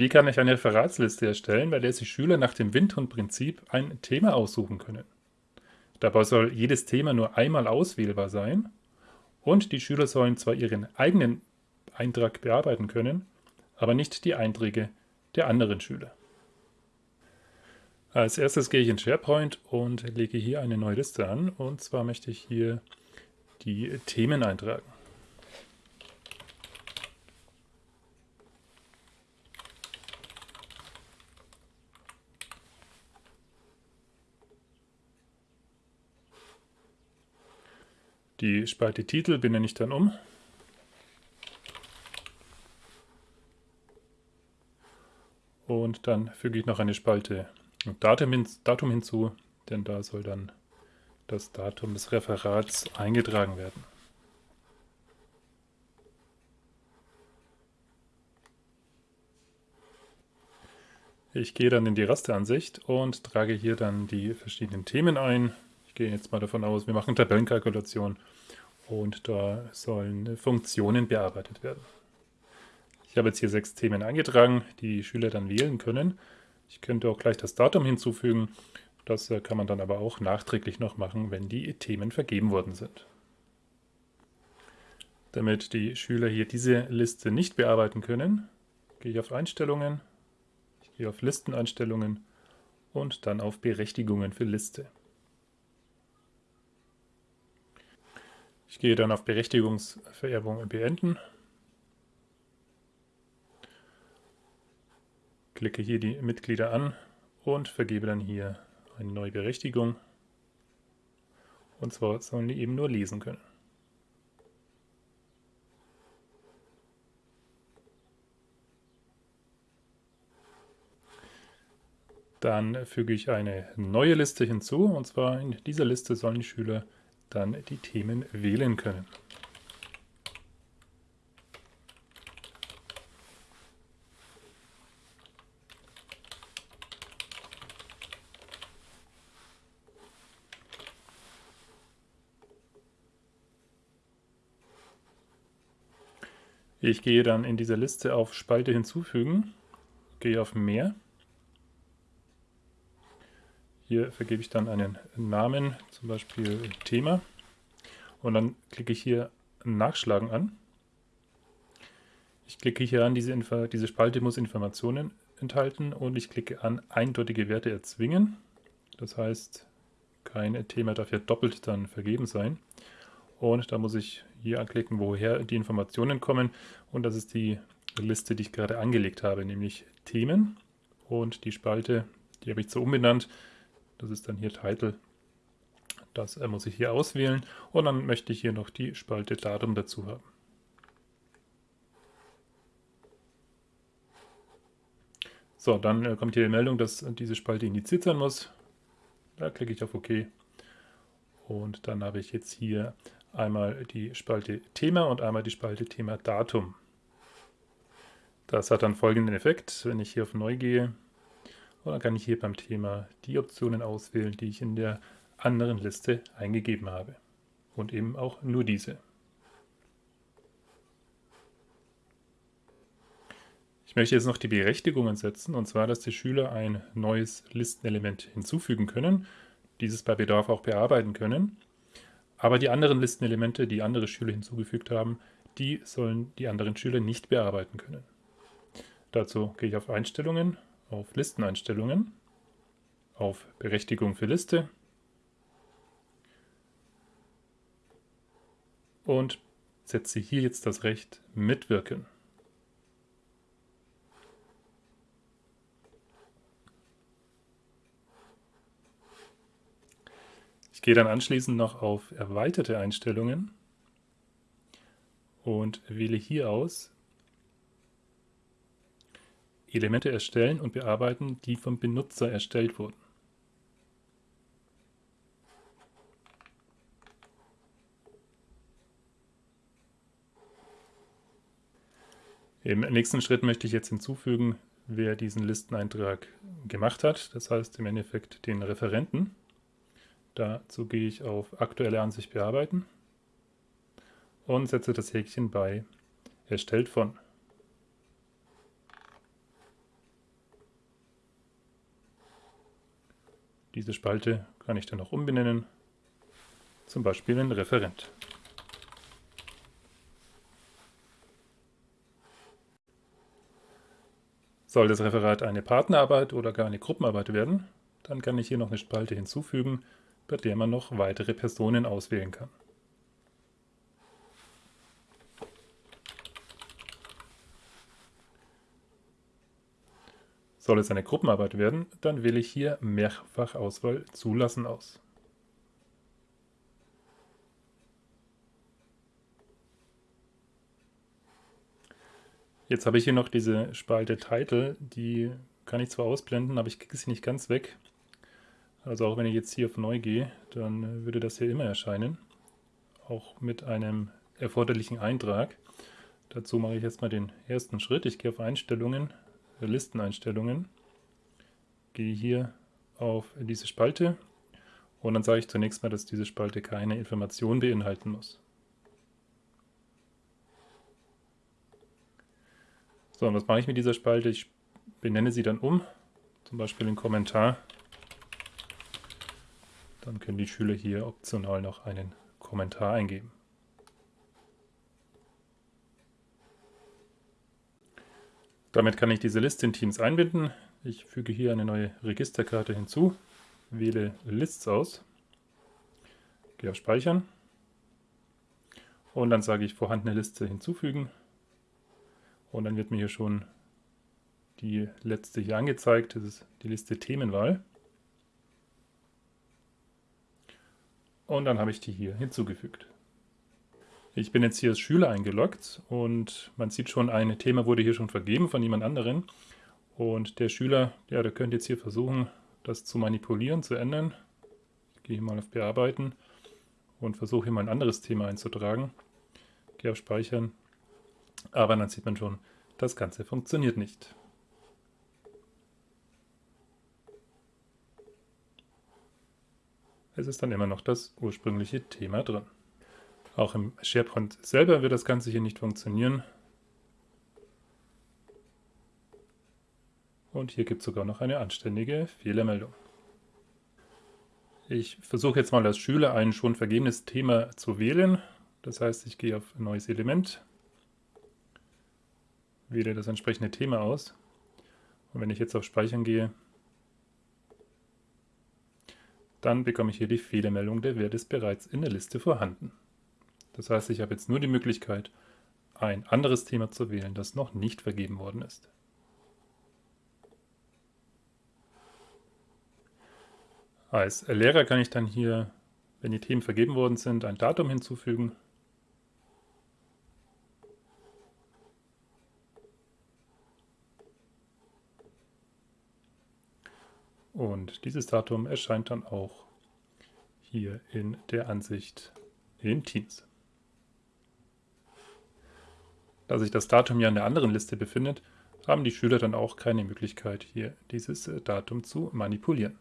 Wie kann ich eine Referatsliste erstellen, bei der sich Schüler nach dem Windhund-Prinzip ein Thema aussuchen können? Dabei soll jedes Thema nur einmal auswählbar sein und die Schüler sollen zwar ihren eigenen Eintrag bearbeiten können, aber nicht die Einträge der anderen Schüler. Als erstes gehe ich in SharePoint und lege hier eine neue Liste an und zwar möchte ich hier die Themen eintragen. Die Spalte Titel benenne ich dann um. Und dann füge ich noch eine Spalte Datum, hin, Datum hinzu, denn da soll dann das Datum des Referats eingetragen werden. Ich gehe dann in die Rasteransicht und trage hier dann die verschiedenen Themen ein. Gehe jetzt mal davon aus, wir machen Tabellenkalkulation und da sollen Funktionen bearbeitet werden. Ich habe jetzt hier sechs Themen eingetragen, die die Schüler dann wählen können. Ich könnte auch gleich das Datum hinzufügen. Das äh, kann man dann aber auch nachträglich noch machen, wenn die Themen vergeben worden sind. Damit die Schüler hier diese Liste nicht bearbeiten können, gehe ich auf Einstellungen, ich gehe auf Listeneinstellungen und dann auf Berechtigungen für Liste. Ich gehe dann auf Berechtigungsvererbung beenden. Klicke hier die Mitglieder an und vergebe dann hier eine neue Berechtigung. Und zwar sollen die eben nur lesen können. Dann füge ich eine neue Liste hinzu und zwar in dieser Liste sollen die Schüler dann die Themen wählen können. Ich gehe dann in dieser Liste auf Spalte hinzufügen, gehe auf Mehr hier vergebe ich dann einen Namen, zum Beispiel Thema. Und dann klicke ich hier Nachschlagen an. Ich klicke hier an, diese, Info, diese Spalte muss Informationen enthalten und ich klicke an eindeutige Werte erzwingen. Das heißt, kein Thema darf hier doppelt dann vergeben sein. Und da muss ich hier anklicken, woher die Informationen kommen. Und das ist die Liste, die ich gerade angelegt habe, nämlich Themen. Und die Spalte, die habe ich so umbenannt, das ist dann hier Title. Das äh, muss ich hier auswählen und dann möchte ich hier noch die Spalte Datum dazu haben. So, dann äh, kommt hier die Meldung, dass diese Spalte indiziert sein muss. Da klicke ich auf OK. Und dann habe ich jetzt hier einmal die Spalte Thema und einmal die Spalte Thema Datum. Das hat dann folgenden Effekt, wenn ich hier auf Neu gehe, und dann kann ich hier beim Thema die Optionen auswählen, die ich in der anderen Liste eingegeben habe. Und eben auch nur diese. Ich möchte jetzt noch die Berechtigungen setzen, und zwar, dass die Schüler ein neues Listenelement hinzufügen können, dieses bei Bedarf auch bearbeiten können. Aber die anderen Listenelemente, die andere Schüler hinzugefügt haben, die sollen die anderen Schüler nicht bearbeiten können. Dazu gehe ich auf Einstellungen auf Listeneinstellungen, auf Berechtigung für Liste und setze hier jetzt das Recht Mitwirken. Ich gehe dann anschließend noch auf Erweiterte Einstellungen und wähle hier aus Elemente erstellen und bearbeiten, die vom Benutzer erstellt wurden. Im nächsten Schritt möchte ich jetzt hinzufügen, wer diesen Listeneintrag gemacht hat, das heißt im Endeffekt den Referenten. Dazu gehe ich auf Aktuelle Ansicht bearbeiten und setze das Häkchen bei Erstellt von. Diese Spalte kann ich dann auch umbenennen, zum Beispiel in Referent. Soll das Referat eine Partnerarbeit oder gar eine Gruppenarbeit werden, dann kann ich hier noch eine Spalte hinzufügen, bei der man noch weitere Personen auswählen kann. Soll es eine Gruppenarbeit werden, dann wähle ich hier Mehrfachauswahl Zulassen aus. Jetzt habe ich hier noch diese Spalte Title, die kann ich zwar ausblenden, aber ich kriege sie nicht ganz weg. Also auch wenn ich jetzt hier auf Neu gehe, dann würde das hier immer erscheinen. Auch mit einem erforderlichen Eintrag. Dazu mache ich jetzt mal den ersten Schritt. Ich gehe auf Einstellungen, Listeneinstellungen, gehe hier auf diese Spalte und dann sage ich zunächst mal, dass diese Spalte keine Information beinhalten muss. So, und was mache ich mit dieser Spalte? Ich benenne sie dann um, zum Beispiel in Kommentar. Dann können die Schüler hier optional noch einen Kommentar eingeben. Damit kann ich diese Liste in Teams einbinden. Ich füge hier eine neue Registerkarte hinzu, wähle Lists aus, gehe auf Speichern und dann sage ich vorhandene Liste hinzufügen und dann wird mir hier schon die letzte hier angezeigt. Das ist die Liste Themenwahl. Und dann habe ich die hier hinzugefügt. Ich bin jetzt hier als Schüler eingeloggt und man sieht schon, ein Thema wurde hier schon vergeben von jemand anderen. Und der Schüler, ja, der könnte jetzt hier versuchen, das zu manipulieren, zu ändern. Ich gehe hier mal auf Bearbeiten und versuche hier mal ein anderes Thema einzutragen. Gehe auf Speichern aber dann sieht man schon, das Ganze funktioniert nicht. Es ist dann immer noch das ursprüngliche Thema drin. Auch im SharePoint selber wird das Ganze hier nicht funktionieren. Und hier gibt es sogar noch eine anständige Fehlermeldung. Ich versuche jetzt mal als Schüler ein schon vergebenes Thema zu wählen. Das heißt, ich gehe auf neues Element, wähle das entsprechende Thema aus. Und wenn ich jetzt auf Speichern gehe, dann bekomme ich hier die Fehlermeldung, der Wert ist bereits in der Liste vorhanden. Das heißt, ich habe jetzt nur die Möglichkeit, ein anderes Thema zu wählen, das noch nicht vergeben worden ist. Als Lehrer kann ich dann hier, wenn die Themen vergeben worden sind, ein Datum hinzufügen Und dieses Datum erscheint dann auch hier in der Ansicht in Teams. Da sich das Datum ja in der anderen Liste befindet, haben die Schüler dann auch keine Möglichkeit, hier dieses Datum zu manipulieren.